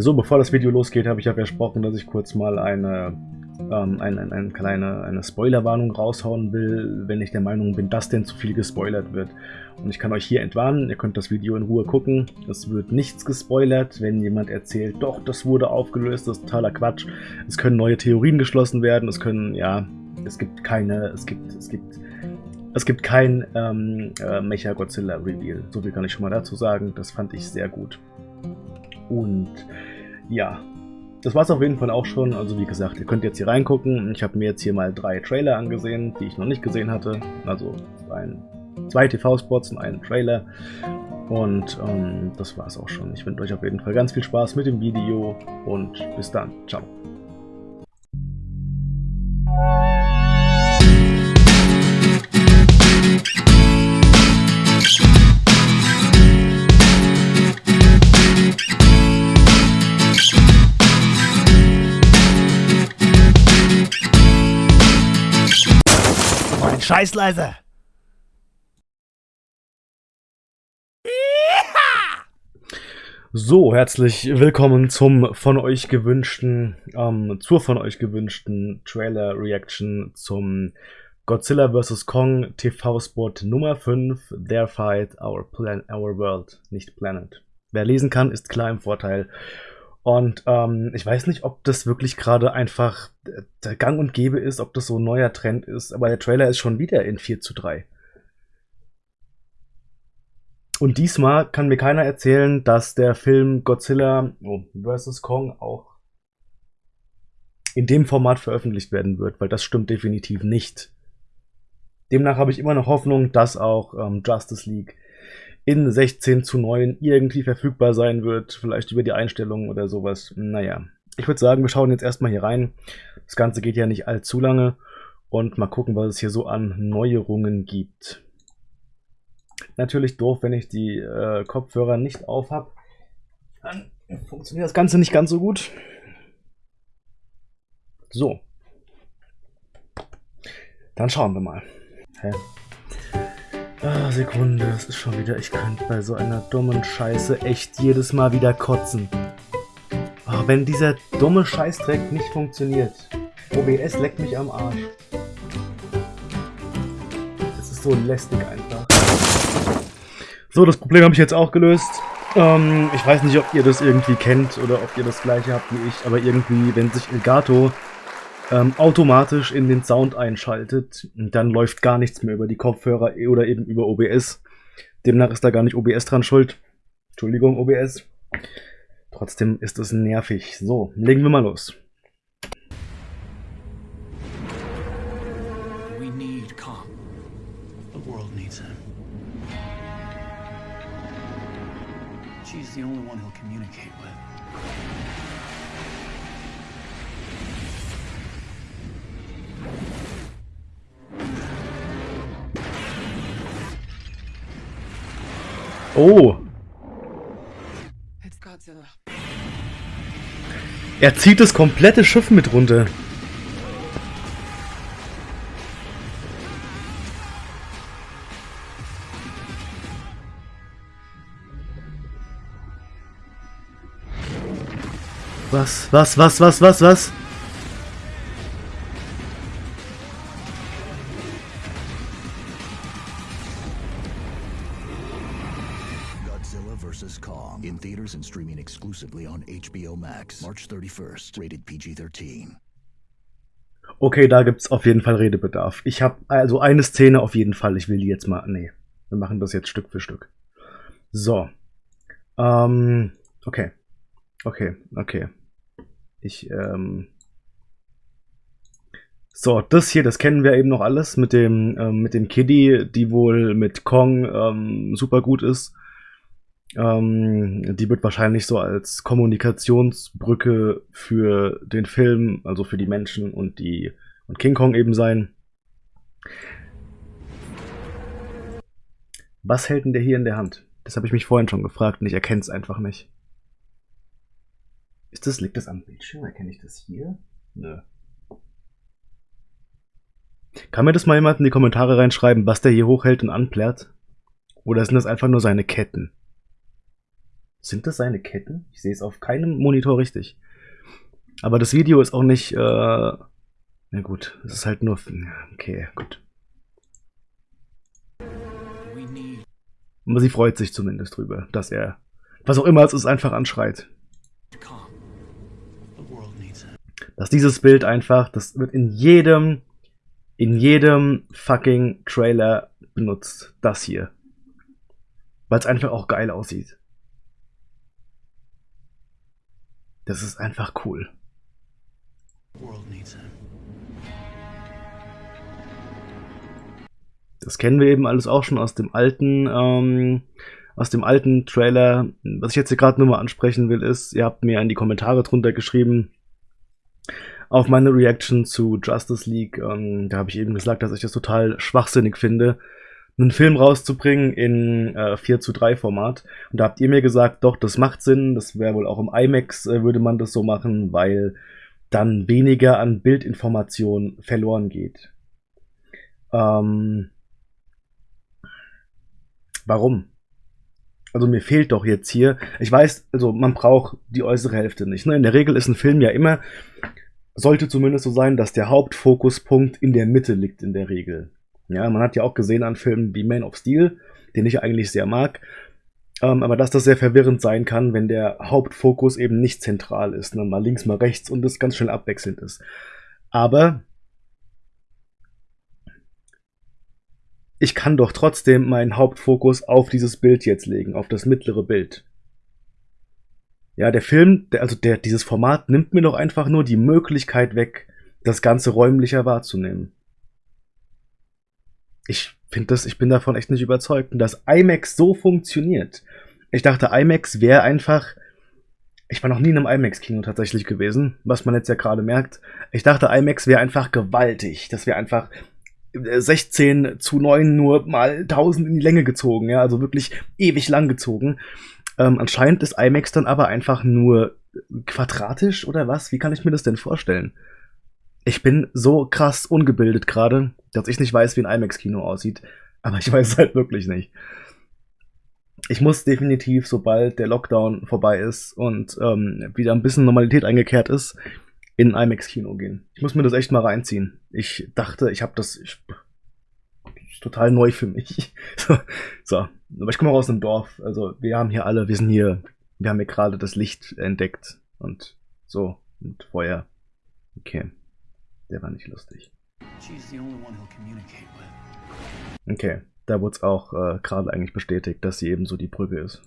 So, bevor das Video losgeht, habe ich ja versprochen, dass ich kurz mal eine, ähm, eine, eine, eine kleine eine Spoilerwarnung raushauen will, wenn ich der Meinung bin, dass denn zu viel gespoilert wird. Und ich kann euch hier entwarnen, ihr könnt das Video in Ruhe gucken. Es wird nichts gespoilert, wenn jemand erzählt, doch, das wurde aufgelöst, das ist totaler Quatsch. Es können neue Theorien geschlossen werden, es können, ja, es gibt keine, es gibt, es gibt, es gibt kein ähm, äh, Mecha-Godzilla-Reveal. So viel kann ich schon mal dazu sagen, das fand ich sehr gut. Und ja, das war es auf jeden Fall auch schon. Also wie gesagt, ihr könnt jetzt hier reingucken. Ich habe mir jetzt hier mal drei Trailer angesehen, die ich noch nicht gesehen hatte. Also ein, zwei TV-Spots und einen Trailer. Und ähm, das war es auch schon. Ich wünsche euch auf jeden Fall ganz viel Spaß mit dem Video und bis dann. Ciao. Scheiß leise! So, herzlich willkommen zum von euch gewünschten, ähm, zur von euch gewünschten Trailer-Reaction zum Godzilla vs. Kong TV-Spot Nummer 5, Their Fight, Our, Plan Our World, nicht Planet. Wer lesen kann, ist klar im Vorteil. Und ähm, ich weiß nicht, ob das wirklich gerade einfach der Gang und Gäbe ist, ob das so ein neuer Trend ist, aber der Trailer ist schon wieder in 4 zu 3. Und diesmal kann mir keiner erzählen, dass der Film Godzilla vs. Kong auch in dem Format veröffentlicht werden wird, weil das stimmt definitiv nicht. Demnach habe ich immer noch Hoffnung, dass auch ähm, Justice League in 16 zu 9 irgendwie verfügbar sein wird, vielleicht über die Einstellungen oder sowas. Naja, ich würde sagen, wir schauen jetzt erstmal hier rein. Das Ganze geht ja nicht allzu lange und mal gucken, was es hier so an Neuerungen gibt. Natürlich doof, wenn ich die äh, Kopfhörer nicht auf habe. Dann funktioniert das Ganze nicht ganz so gut. So. Dann schauen wir mal. Hä? Ah, Sekunde, das ist schon wieder. Ich könnte bei so einer dummen Scheiße echt jedes Mal wieder kotzen. Oh, wenn dieser dumme Scheißdreck nicht funktioniert. OBS leckt mich am Arsch. Das ist so lästig einfach. So, das Problem habe ich jetzt auch gelöst. Ähm, ich weiß nicht, ob ihr das irgendwie kennt oder ob ihr das gleiche habt wie ich, aber irgendwie, wenn sich Elgato ähm, automatisch in den Sound einschaltet. Dann läuft gar nichts mehr über die Kopfhörer oder eben über OBS. Demnach ist da gar nicht OBS dran schuld. Entschuldigung, OBS. Trotzdem ist es nervig. So, legen wir mal los. We need calm. The world needs him. She's the only one he'll communicate with. Oh. Er zieht das komplette Schiff mit runter. Was, was, was, was, was, was? HBO Max, March 31st, rated PG-13. Okay, da gibt's auf jeden Fall Redebedarf. Ich habe also eine Szene auf jeden Fall. Ich will die jetzt mal. Nee, wir machen das jetzt Stück für Stück. So. Ähm, okay. Okay, okay. Ich, ähm. So, das hier, das kennen wir eben noch alles mit dem, ähm, mit dem Kiddie, die wohl mit Kong ähm, super gut ist. Ähm, die wird wahrscheinlich so als Kommunikationsbrücke für den Film, also für die Menschen und die und King Kong eben sein. Was hält denn der hier in der Hand? Das habe ich mich vorhin schon gefragt und ich erkenne es einfach nicht. Ist das, liegt das am Bildschirm? Erkenne ich das hier? Nö. Kann mir das mal jemand in die Kommentare reinschreiben, was der hier hochhält und anplärt? Oder sind das einfach nur seine Ketten? Sind das seine Ketten? Ich sehe es auf keinem Monitor richtig. Aber das Video ist auch nicht. Äh, na gut, es ist halt nur. Okay, gut. Aber sie freut sich zumindest drüber, dass er, was auch immer es ist, einfach anschreit. Dass dieses Bild einfach, das wird in jedem, in jedem fucking Trailer benutzt. Das hier. Weil es einfach auch geil aussieht. Das ist einfach cool. Das kennen wir eben alles auch schon aus dem alten, ähm, aus dem alten Trailer. Was ich jetzt hier gerade nur mal ansprechen will, ist, ihr habt mir in die Kommentare drunter geschrieben, auf meine Reaction zu Justice League. Ähm, da habe ich eben gesagt, dass ich das total schwachsinnig finde, einen Film rauszubringen in äh, 4 zu 3 Format. Und da habt ihr mir gesagt, doch, das macht Sinn, das wäre wohl auch im IMAX, äh, würde man das so machen, weil dann weniger an Bildinformation verloren geht. Ähm, warum? Also mir fehlt doch jetzt hier, ich weiß, also man braucht die äußere Hälfte nicht. Ne? In der Regel ist ein Film ja immer, sollte zumindest so sein, dass der Hauptfokuspunkt in der Mitte liegt in der Regel. Ja, man hat ja auch gesehen an Filmen wie Man of Steel, den ich eigentlich sehr mag, ähm, aber dass das sehr verwirrend sein kann, wenn der Hauptfokus eben nicht zentral ist, ne? mal links, mal rechts und es ganz schnell abwechselnd ist. Aber ich kann doch trotzdem meinen Hauptfokus auf dieses Bild jetzt legen, auf das mittlere Bild. Ja, der Film, der, also der, dieses Format nimmt mir doch einfach nur die Möglichkeit weg, das Ganze räumlicher wahrzunehmen. Ich finde das, ich bin davon echt nicht überzeugt. Und dass IMAX so funktioniert. Ich dachte, IMAX wäre einfach. Ich war noch nie in einem IMAX-Kino tatsächlich gewesen, was man jetzt ja gerade merkt. Ich dachte, IMAX wäre einfach gewaltig. Das wäre einfach 16 zu 9 nur mal 1000 in die Länge gezogen, ja, also wirklich ewig lang gezogen. Ähm, anscheinend ist IMAX dann aber einfach nur quadratisch oder was? Wie kann ich mir das denn vorstellen? Ich bin so krass ungebildet gerade, dass ich nicht weiß, wie ein IMAX-Kino aussieht. Aber ich weiß es halt wirklich nicht. Ich muss definitiv, sobald der Lockdown vorbei ist und ähm, wieder ein bisschen Normalität eingekehrt ist, in ein IMAX-Kino gehen. Ich muss mir das echt mal reinziehen. Ich dachte, ich habe das, ich, ist total neu für mich. so, so, aber ich komme auch aus einem Dorf. Also wir haben hier alle, wir sind hier, wir haben hier gerade das Licht entdeckt und so und Feuer. Okay. Der war nicht lustig. Okay, da wurde es auch äh, gerade eigentlich bestätigt, dass sie ebenso die Brücke ist.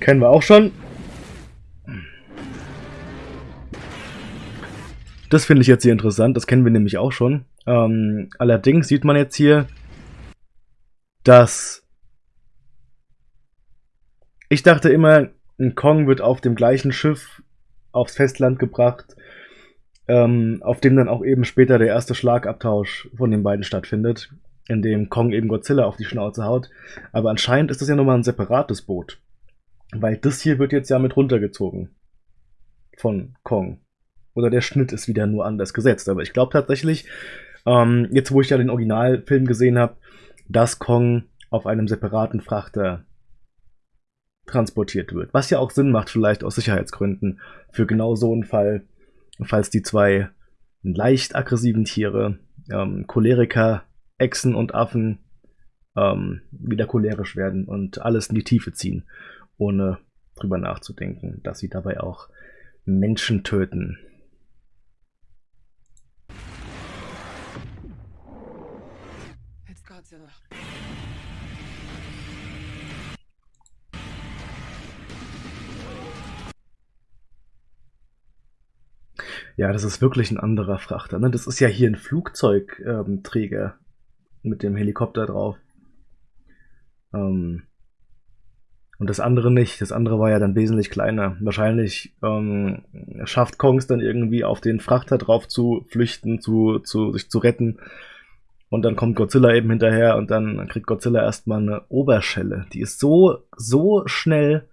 Kennen wir auch schon. Das finde ich jetzt hier interessant, das kennen wir nämlich auch schon. Ähm, allerdings sieht man jetzt hier, dass ich dachte immer, ein Kong wird auf dem gleichen Schiff aufs Festland gebracht, ähm, auf dem dann auch eben später der erste Schlagabtausch von den beiden stattfindet, in dem Kong eben Godzilla auf die Schnauze haut. Aber anscheinend ist das ja nochmal ein separates Boot. Weil das hier wird jetzt ja mit runtergezogen. Von Kong. Oder der Schnitt ist wieder nur anders gesetzt. Aber ich glaube tatsächlich, ähm, jetzt wo ich ja den Originalfilm gesehen habe, dass Kong auf einem separaten Frachter transportiert wird. Was ja auch Sinn macht, vielleicht aus Sicherheitsgründen, für genau so einen Fall, falls die zwei leicht aggressiven Tiere, ähm, Choleriker, Echsen und Affen, ähm, wieder cholerisch werden und alles in die Tiefe ziehen, ohne drüber nachzudenken, dass sie dabei auch Menschen töten. Ja, das ist wirklich ein anderer Frachter. Ne? Das ist ja hier ein Flugzeugträger ähm, mit dem Helikopter drauf. Ähm, und das andere nicht. Das andere war ja dann wesentlich kleiner. Wahrscheinlich ähm, schafft Kongs dann irgendwie auf den Frachter drauf zu flüchten, zu, zu sich zu retten. Und dann kommt Godzilla eben hinterher und dann kriegt Godzilla erstmal eine Oberschelle. Die ist so, so schnell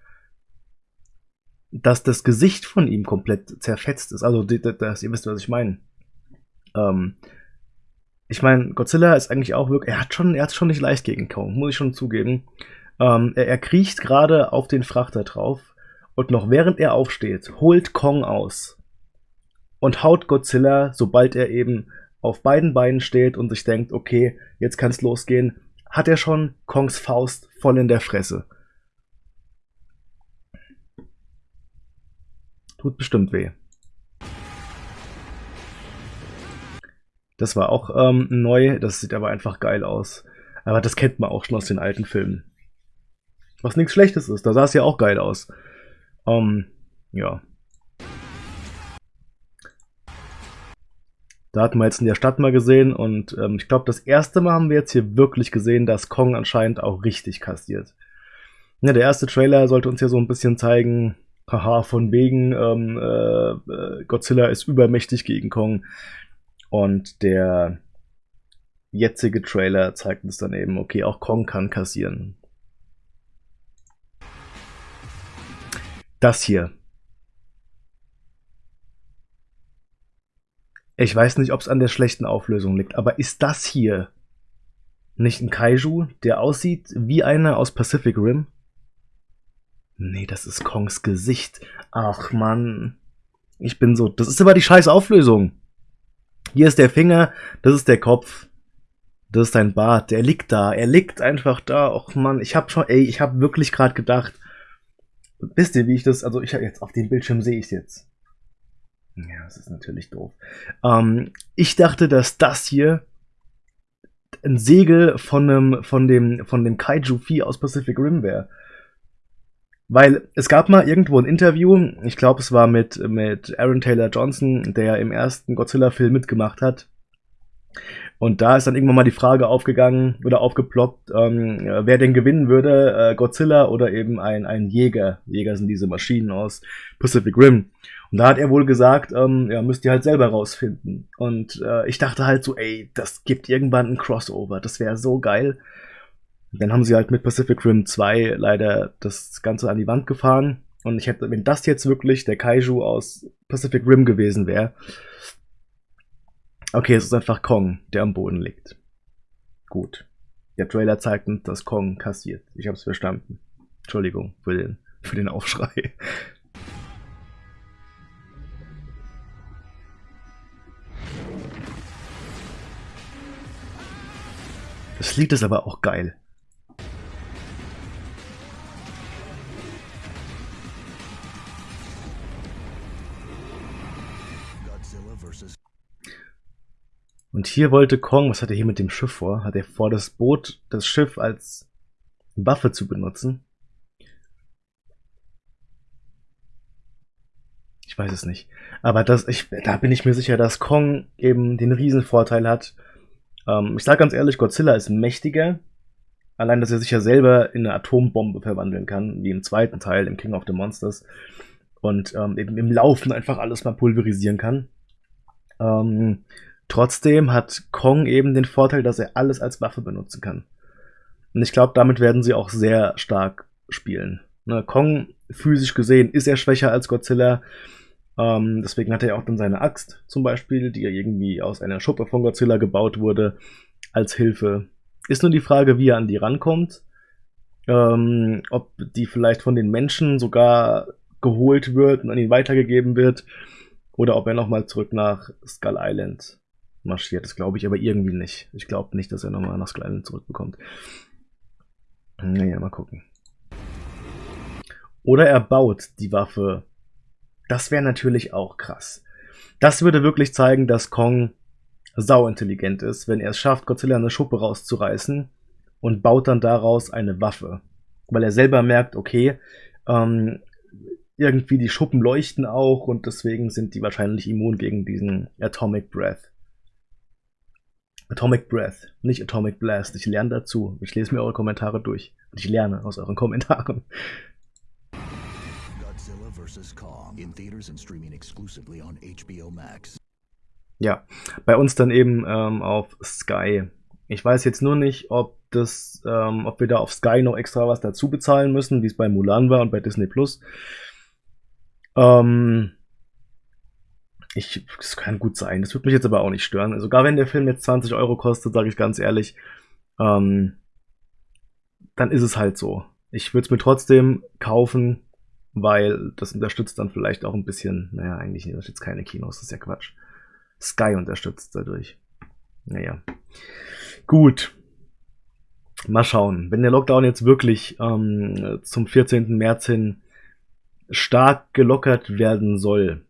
dass das Gesicht von ihm komplett zerfetzt ist. Also, das, ihr wisst, was ich meine. Ähm, ich meine, Godzilla ist eigentlich auch wirklich, er hat schon, er hat schon nicht leicht gegen Kong, muss ich schon zugeben. Ähm, er, er kriecht gerade auf den Frachter drauf und noch während er aufsteht, holt Kong aus und haut Godzilla, sobald er eben auf beiden Beinen steht und sich denkt, okay, jetzt kann's losgehen, hat er schon Kongs Faust voll in der Fresse. Tut bestimmt weh. Das war auch ähm, neu, das sieht aber einfach geil aus. Aber das kennt man auch schon aus den alten Filmen. Was nichts Schlechtes ist, da sah es ja auch geil aus. Ähm, ja. Da hatten wir jetzt in der Stadt mal gesehen und ähm, ich glaube, das erste Mal haben wir jetzt hier wirklich gesehen, dass Kong anscheinend auch richtig kassiert. Ja, der erste Trailer sollte uns ja so ein bisschen zeigen, haha, von wegen, ähm, äh, äh Godzilla ist übermächtig gegen Kong. Und der jetzige Trailer zeigt uns dann eben, okay, auch Kong kann kassieren. Das hier. Ich weiß nicht, ob es an der schlechten Auflösung liegt, aber ist das hier nicht ein Kaiju, der aussieht wie einer aus Pacific Rim? Nee, das ist Kongs Gesicht. Ach man. Ich bin so. Das ist aber die scheiß Auflösung. Hier ist der Finger, das ist der Kopf. Das ist dein Bart. Der liegt da. Er liegt einfach da. Och man, ich hab schon, ey, ich hab wirklich gerade gedacht. Wisst ihr, wie ich das, also ich habe jetzt auf dem Bildschirm sehe ich jetzt. Ja, das ist natürlich doof. Ähm, ich dachte, dass das hier ein Segel von einem, von dem, von dem Kaiju-Vieh aus Pacific Rim wäre. Weil es gab mal irgendwo ein Interview, ich glaube, es war mit, mit Aaron Taylor Johnson, der im ersten Godzilla-Film mitgemacht hat. Und da ist dann irgendwann mal die Frage aufgegangen oder aufgeploppt, ähm, wer denn gewinnen würde, äh, Godzilla oder eben ein, ein Jäger. Jäger sind diese Maschinen aus Pacific Rim. Und da hat er wohl gesagt, ähm, ja, müsst ihr halt selber rausfinden. Und äh, ich dachte halt so, ey, das gibt irgendwann ein Crossover, das wäre so geil. Dann haben sie halt mit Pacific Rim 2 leider das Ganze an die Wand gefahren. Und ich hätte, wenn das jetzt wirklich der Kaiju aus Pacific Rim gewesen wäre. Okay, es ist einfach Kong, der am Boden liegt. Gut. Der Trailer zeigt uns, dass Kong kassiert. Ich hab's verstanden. Entschuldigung für den, für den Aufschrei. Das Lied ist aber auch geil. Und hier wollte Kong, was hat er hier mit dem Schiff vor? Hat er vor, das Boot, das Schiff als Waffe zu benutzen? Ich weiß es nicht. Aber das, ich, da bin ich mir sicher, dass Kong eben den Riesenvorteil hat. Ähm, ich sage ganz ehrlich, Godzilla ist mächtiger. Allein, dass er sich ja selber in eine Atombombe verwandeln kann, wie im zweiten Teil, im King of the Monsters. Und ähm, eben im Laufen einfach alles mal pulverisieren kann. Ähm, Trotzdem hat Kong eben den Vorteil, dass er alles als Waffe benutzen kann. Und ich glaube, damit werden sie auch sehr stark spielen. Ne, Kong, physisch gesehen, ist er schwächer als Godzilla. Ähm, deswegen hat er auch dann seine Axt zum Beispiel, die ja irgendwie aus einer Schuppe von Godzilla gebaut wurde, als Hilfe. Ist nur die Frage, wie er an die rankommt. Ähm, ob die vielleicht von den Menschen sogar geholt wird und an ihn weitergegeben wird. Oder ob er nochmal zurück nach Skull Island marschiert. Das glaube ich aber irgendwie nicht. Ich glaube nicht, dass er nochmal nach Skull Island zurückbekommt. Naja, mal gucken. Oder er baut die Waffe. Das wäre natürlich auch krass. Das würde wirklich zeigen, dass Kong sauintelligent ist, wenn er es schafft, Godzilla eine Schuppe rauszureißen und baut dann daraus eine Waffe. Weil er selber merkt, okay, ähm, irgendwie die Schuppen leuchten auch und deswegen sind die wahrscheinlich immun gegen diesen Atomic Breath. Atomic Breath, nicht Atomic Blast. Ich lerne dazu. Ich lese mir eure Kommentare durch. Und ich lerne aus euren Kommentaren. Godzilla vs. Kong in theaters and streaming exclusively on HBO Max. Ja, bei uns dann eben ähm, auf Sky. Ich weiß jetzt nur nicht, ob das, ähm, ob wir da auf Sky noch extra was dazu bezahlen müssen, wie es bei Mulan war und bei Disney Plus. Ähm, ich, das kann gut sein. Das würde mich jetzt aber auch nicht stören. Also wenn der Film jetzt 20 Euro kostet, sage ich ganz ehrlich, ähm, dann ist es halt so. Ich würde es mir trotzdem kaufen, weil das unterstützt dann vielleicht auch ein bisschen, naja, eigentlich unterstützt keine Kinos, das ist ja Quatsch. Sky unterstützt dadurch. Naja. Gut. Mal schauen. Wenn der Lockdown jetzt wirklich ähm, zum 14. März hin stark gelockert werden soll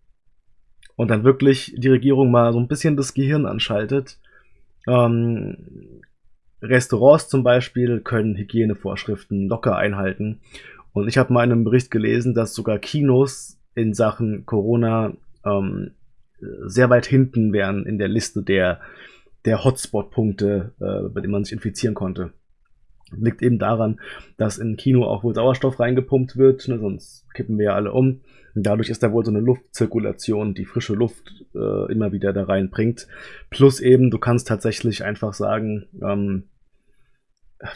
und dann wirklich die Regierung mal so ein bisschen das Gehirn anschaltet, ähm, Restaurants zum Beispiel können Hygienevorschriften locker einhalten. Und ich habe mal in einem Bericht gelesen, dass sogar Kinos in Sachen Corona ähm, sehr weit hinten wären in der Liste der, der Hotspot-Punkte, äh, bei denen man sich infizieren konnte. Liegt eben daran, dass in Kino auch wohl Sauerstoff reingepumpt wird, ne, sonst kippen wir ja alle um. Und dadurch ist da wohl so eine Luftzirkulation, die frische Luft äh, immer wieder da reinbringt. Plus eben, du kannst tatsächlich einfach sagen, ähm,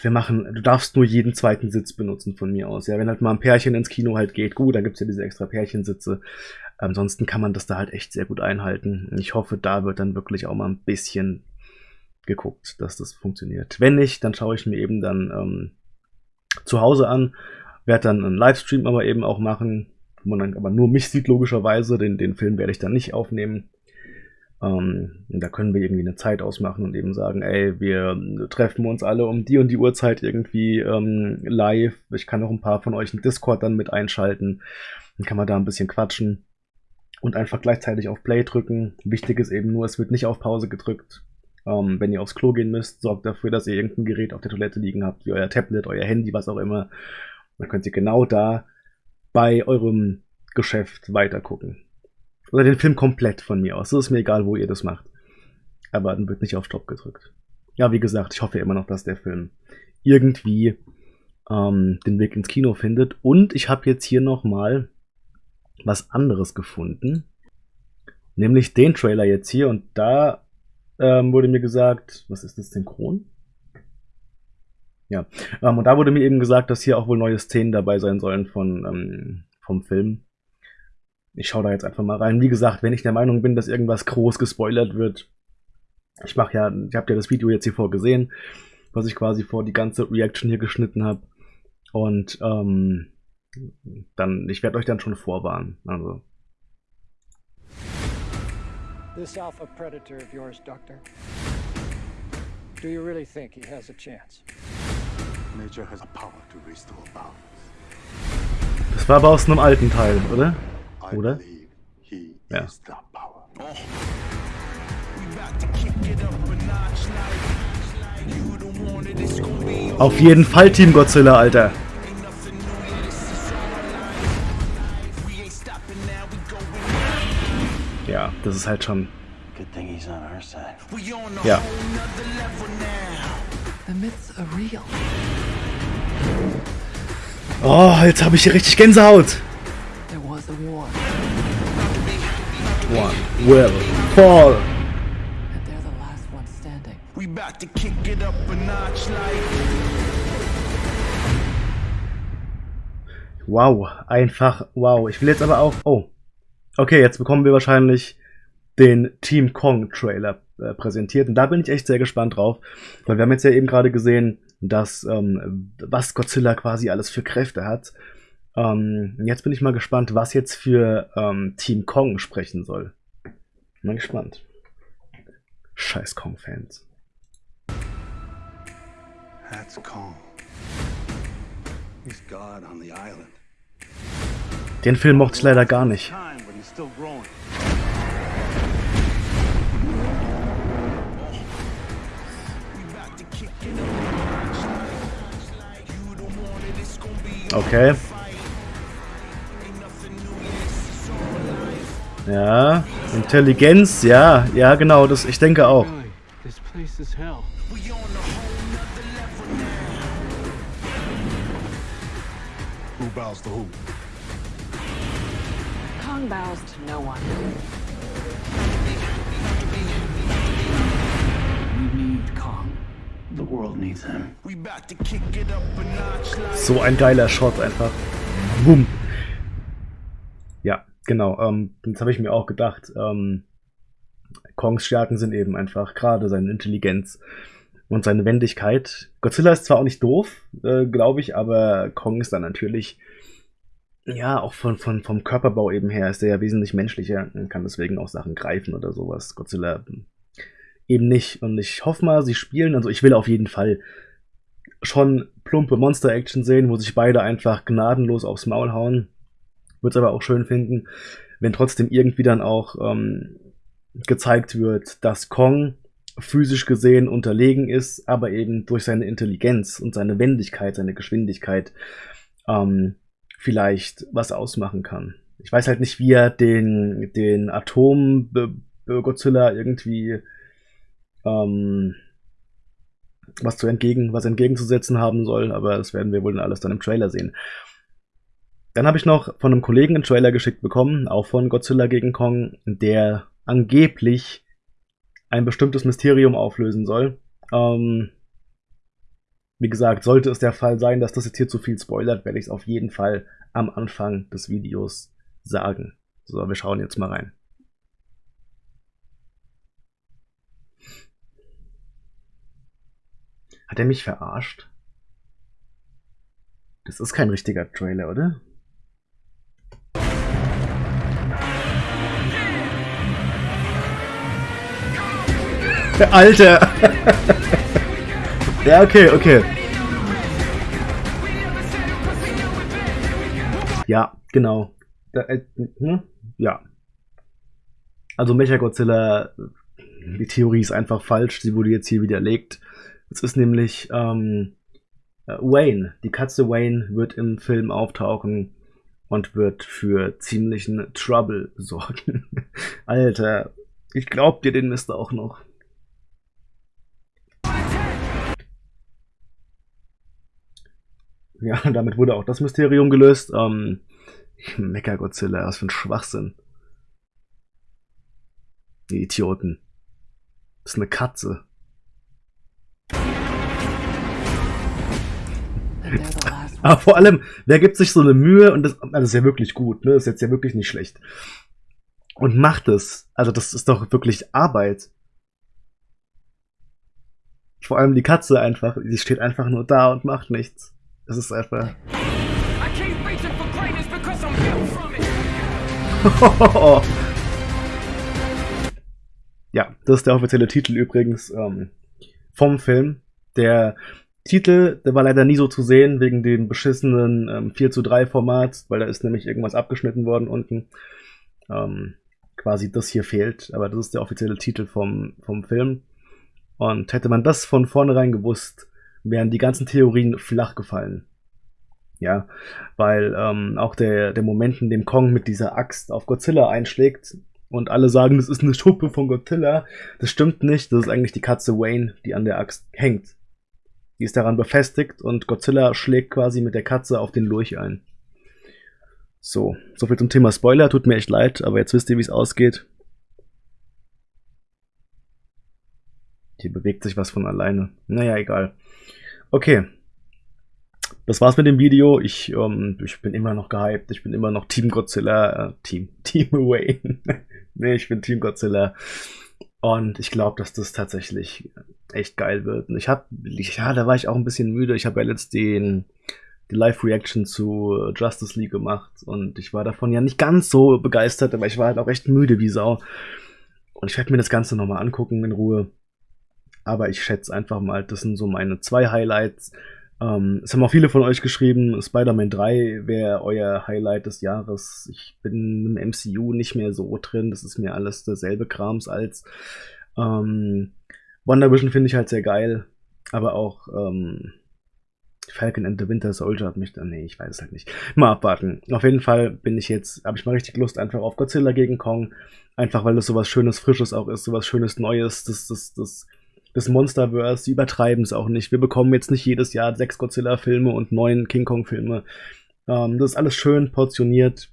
wir machen, du darfst nur jeden zweiten Sitz benutzen von mir aus. Ja, wenn halt mal ein Pärchen ins Kino halt geht, gut, dann gibt's ja diese extra Pärchensitze. Ansonsten kann man das da halt echt sehr gut einhalten. Ich hoffe, da wird dann wirklich auch mal ein bisschen geguckt, dass das funktioniert. Wenn nicht, dann schaue ich mir eben dann ähm, zu Hause an, werde dann einen Livestream aber eben auch machen, wo man dann aber nur mich sieht, logischerweise. Den, den Film werde ich dann nicht aufnehmen. Ähm, da können wir irgendwie eine Zeit ausmachen und eben sagen, ey, wir treffen uns alle um die und die Uhrzeit irgendwie ähm, live. Ich kann auch ein paar von euch in Discord dann mit einschalten. Dann kann man da ein bisschen quatschen und einfach gleichzeitig auf Play drücken. Wichtig ist eben nur, es wird nicht auf Pause gedrückt. Ähm, wenn ihr aufs Klo gehen müsst, sorgt dafür, dass ihr irgendein Gerät auf der Toilette liegen habt, wie euer Tablet, euer Handy, was auch immer. Dann könnt ihr genau da bei eurem Geschäft weitergucken. Oder den Film komplett von mir aus. Es ist mir egal, wo ihr das macht. Aber dann wird nicht auf Stopp gedrückt. Ja, wie gesagt, ich hoffe immer noch, dass der Film irgendwie ähm, den Weg ins Kino findet. Und ich habe jetzt hier nochmal was anderes gefunden. Nämlich den Trailer jetzt hier. Und da ähm, wurde mir gesagt, was ist das, synchron? Ja, ähm, und da wurde mir eben gesagt, dass hier auch wohl neue Szenen dabei sein sollen von, ähm, vom Film. Ich schaue da jetzt einfach mal rein. Wie gesagt, wenn ich der Meinung bin, dass irgendwas groß gespoilert wird, ich mache ja, ich habe ja das Video jetzt hier vorgesehen, was ich quasi vor die ganze Reaction hier geschnitten habe. Und ähm, dann, ich werde euch dann schon vorwarnen. Also. This alpha predator of yours, Doctor. Do you really think he has a chance? Nature has a power to restore balance. Das war aber aus einem alten Teil, oder? Oder? Ja. Auf jeden Fall Team Godzilla, Alter. Das ist halt schon... Ja. Oh, jetzt habe ich hier richtig Gänsehaut. one will fall. And they're the last one standing. We about to kick it up a notch like. Wow, einfach wow. Ich will jetzt aber auch. Oh. Okay, jetzt bekommen wir wahrscheinlich den Team Kong Trailer äh, präsentiert. Und da bin ich echt sehr gespannt drauf. Weil wir haben jetzt ja eben gerade gesehen, dass ähm, was Godzilla quasi alles für Kräfte hat. Ähm, jetzt bin ich mal gespannt, was jetzt für ähm, Team Kong sprechen soll. Mal gespannt. Scheiß Kong-Fans. That's Kong. He's God on the island. Den Film mochte ich leider gar nicht. Okay. Ja, Intelligenz, ja, ja genau, das ich denke auch. Who bows to who? Kong bows to no one. So ein geiler Shot einfach. Boom. Ja, genau. Ähm, das habe ich mir auch gedacht. Ähm, Kongs Stärken sind eben einfach gerade seine Intelligenz und seine Wendigkeit. Godzilla ist zwar auch nicht doof, äh, glaube ich, aber Kong ist dann natürlich, ja, auch von, von, vom Körperbau eben her ist er ja wesentlich menschlicher und kann deswegen auch Sachen greifen oder sowas. Godzilla eben nicht. Und ich hoffe mal, sie spielen, also ich will auf jeden Fall schon plumpe Monster-Action sehen, wo sich beide einfach gnadenlos aufs Maul hauen. Würde es aber auch schön finden, wenn trotzdem irgendwie dann auch ähm, gezeigt wird, dass Kong physisch gesehen unterlegen ist, aber eben durch seine Intelligenz und seine Wendigkeit, seine Geschwindigkeit ähm, vielleicht was ausmachen kann. Ich weiß halt nicht, wie er den, den Atom-Godzilla irgendwie ähm, was zu entgegen, was entgegenzusetzen haben soll, aber das werden wir wohl dann alles dann im Trailer sehen. Dann habe ich noch von einem Kollegen einen Trailer geschickt bekommen, auch von Godzilla gegen Kong, der angeblich ein bestimmtes Mysterium auflösen soll. Ähm, wie gesagt, sollte es der Fall sein, dass das jetzt hier zu viel spoilert, werde ich es auf jeden Fall am Anfang des Videos sagen. So, wir schauen jetzt mal rein. Hat er mich verarscht? Das ist kein richtiger Trailer, oder? Alter! ja, okay, okay. Ja, genau. Da, äh, hm? Ja. Also Mechagodzilla, die Theorie ist einfach falsch, sie wurde jetzt hier widerlegt. Es ist nämlich ähm, äh, Wayne. Die Katze Wayne wird im Film auftauchen und wird für ziemlichen Trouble sorgen. Alter, ich glaub dir den Mist auch noch. Ja, damit wurde auch das Mysterium gelöst. Ähm, Mecha-Godzilla, was für ein Schwachsinn. Die Idioten. Das ist eine Katze. Aber vor allem, wer gibt sich so eine Mühe und das, also das ist ja wirklich gut, ne? Das ist jetzt ja wirklich nicht schlecht. Und macht es. Also das ist doch wirklich Arbeit. Vor allem die Katze einfach, die steht einfach nur da und macht nichts. Das ist einfach. ja, das ist der offizielle Titel übrigens ähm, vom Film. Der Titel, der war leider nie so zu sehen, wegen dem beschissenen ähm, 4 zu 3 Format, weil da ist nämlich irgendwas abgeschnitten worden unten. Ähm, quasi das hier fehlt, aber das ist der offizielle Titel vom, vom Film. Und hätte man das von vornherein gewusst, wären die ganzen Theorien flach gefallen. Ja, weil ähm, auch der, der Moment, in dem Kong mit dieser Axt auf Godzilla einschlägt und alle sagen, das ist eine Schuppe von Godzilla, das stimmt nicht, das ist eigentlich die Katze Wayne, die an der Axt hängt. Die ist daran befestigt und Godzilla schlägt quasi mit der Katze auf den Lurch ein. So, soviel zum Thema Spoiler, tut mir echt leid, aber jetzt wisst ihr, wie es ausgeht. Hier bewegt sich was von alleine. Naja, egal. Okay. Das war's mit dem Video. Ich, ähm, ich bin immer noch gehypt. Ich bin immer noch Team Godzilla. Äh, Team, Team Wayne. nee, ich bin Team Godzilla. Und ich glaube, dass das tatsächlich echt geil wird. Und ich habe, ja, da war ich auch ein bisschen müde. Ich habe ja letzt den, die Live-Reaction zu Justice League gemacht und ich war davon ja nicht ganz so begeistert, aber ich war halt auch echt müde wie Sau. Und ich werde mir das Ganze nochmal angucken in Ruhe. Aber ich schätze einfach mal, das sind so meine zwei Highlights. Ähm, es haben auch viele von euch geschrieben, Spider-Man 3 wäre euer Highlight des Jahres. Ich bin im MCU nicht mehr so drin, das ist mir alles derselbe Krams als ähm, Wonder Vision finde ich halt sehr geil, aber auch ähm, Falcon and the Winter Soldier hat mich dann, nee, ich weiß es halt nicht. Mal abwarten. Auf jeden Fall bin ich jetzt, habe ich mal richtig Lust einfach auf Godzilla gegen Kong, einfach weil das sowas Schönes, Frisches auch ist, sowas Schönes, Neues, das, das, das, das Monsterverse, die übertreiben es auch nicht. Wir bekommen jetzt nicht jedes Jahr sechs Godzilla-Filme und neun King Kong-Filme. Ähm, das ist alles schön portioniert.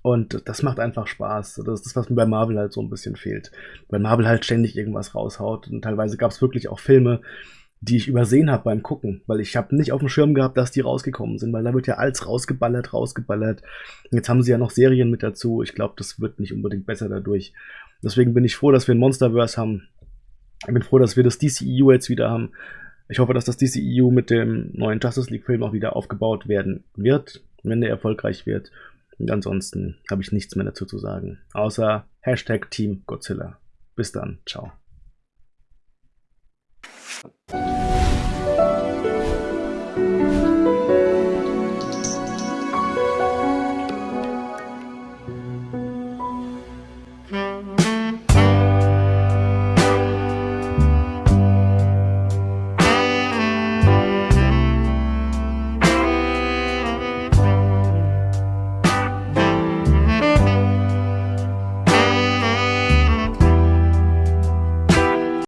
Und das macht einfach Spaß. Das ist das, was mir bei Marvel halt so ein bisschen fehlt. Weil Marvel halt ständig irgendwas raushaut. Und teilweise gab es wirklich auch Filme, die ich übersehen habe beim Gucken, weil ich habe nicht auf dem Schirm gehabt, dass die rausgekommen sind, weil da wird ja alles rausgeballert, rausgeballert. Jetzt haben sie ja noch Serien mit dazu. Ich glaube, das wird nicht unbedingt besser dadurch. Deswegen bin ich froh, dass wir ein Monsterverse haben. Ich bin froh, dass wir das DCEU jetzt wieder haben. Ich hoffe, dass das DCEU mit dem neuen Justice League Film auch wieder aufgebaut werden wird, wenn der erfolgreich wird. Und ansonsten habe ich nichts mehr dazu zu sagen. Außer Hashtag Team Godzilla. Bis dann. Ciao.